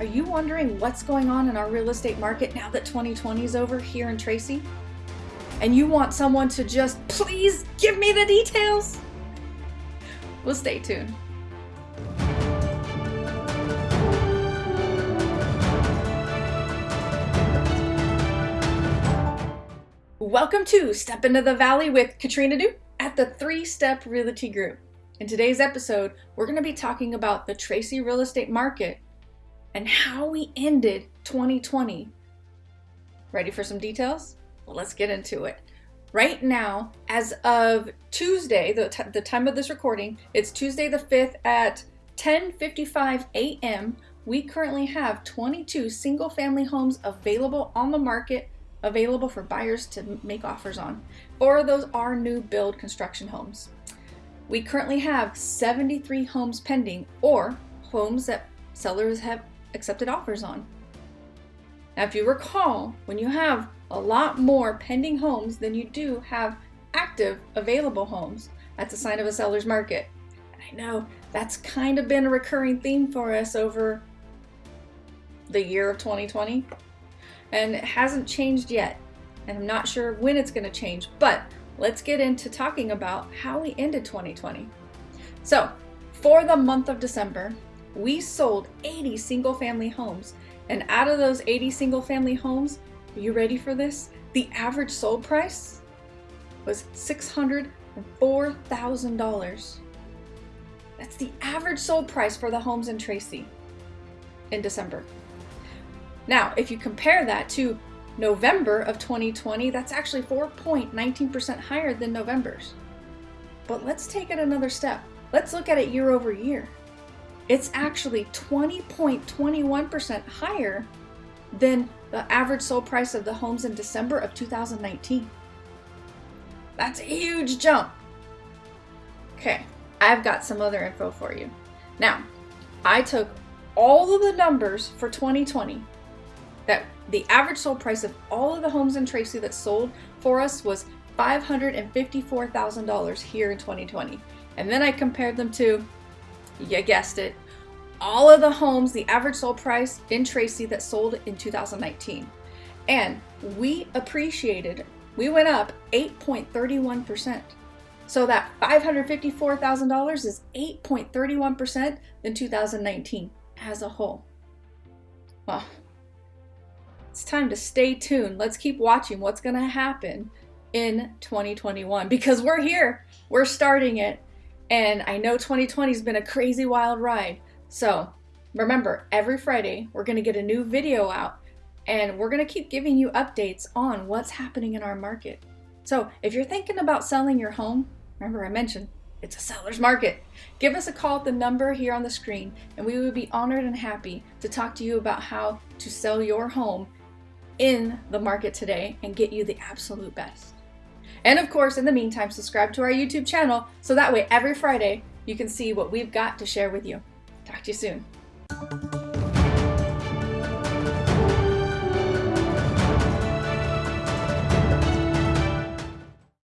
Are you wondering what's going on in our real estate market now that 2020 is over here in Tracy? And you want someone to just please give me the details? Well, stay tuned. Welcome to Step Into the Valley with Katrina Du at the Three Step Realty Group. In today's episode, we're going to be talking about the Tracy real estate market and how we ended 2020. Ready for some details? Well, let's get into it. Right now, as of Tuesday, the, the time of this recording, it's Tuesday the 5th at 10:55 a.m. We currently have 22 single-family homes available on the market, available for buyers to make offers on. Four of those are new build construction homes. We currently have 73 homes pending or homes that sellers have accepted offers on. Now, if you recall, when you have a lot more pending homes than you do have active available homes, that's a sign of a seller's market. I know that's kind of been a recurring theme for us over the year of 2020, and it hasn't changed yet. And I'm not sure when it's going to change, but let's get into talking about how we ended 2020. So, for the month of December, we sold 80 single family homes. And out of those 80 single family homes, are you ready for this? The average sold price was $604,000. That's the average sold price for the homes in Tracy in December. Now, if you compare that to November of 2020, that's actually 4.19% higher than November's. But let's take it another step. Let's look at it year over year it's actually 20.21% higher than the average sold price of the homes in December of 2019. That's a huge jump. Okay, I've got some other info for you. Now, I took all of the numbers for 2020 that the average sold price of all of the homes in Tracy that sold for us was $554,000 here in 2020. And then I compared them to you guessed it, all of the homes, the average sold price in Tracy that sold in 2019. And we appreciated, we went up 8.31%. So that $554,000 is 8.31% in 2019 as a whole. Well, it's time to stay tuned. Let's keep watching what's going to happen in 2021 because we're here. We're starting it. And I know 2020 has been a crazy wild ride. So remember, every Friday we're going to get a new video out and we're going to keep giving you updates on what's happening in our market. So if you're thinking about selling your home, remember I mentioned it's a seller's market. Give us a call at the number here on the screen and we would be honored and happy to talk to you about how to sell your home in the market today and get you the absolute best. And of course, in the meantime, subscribe to our YouTube channel so that way every Friday you can see what we've got to share with you. Talk to you soon.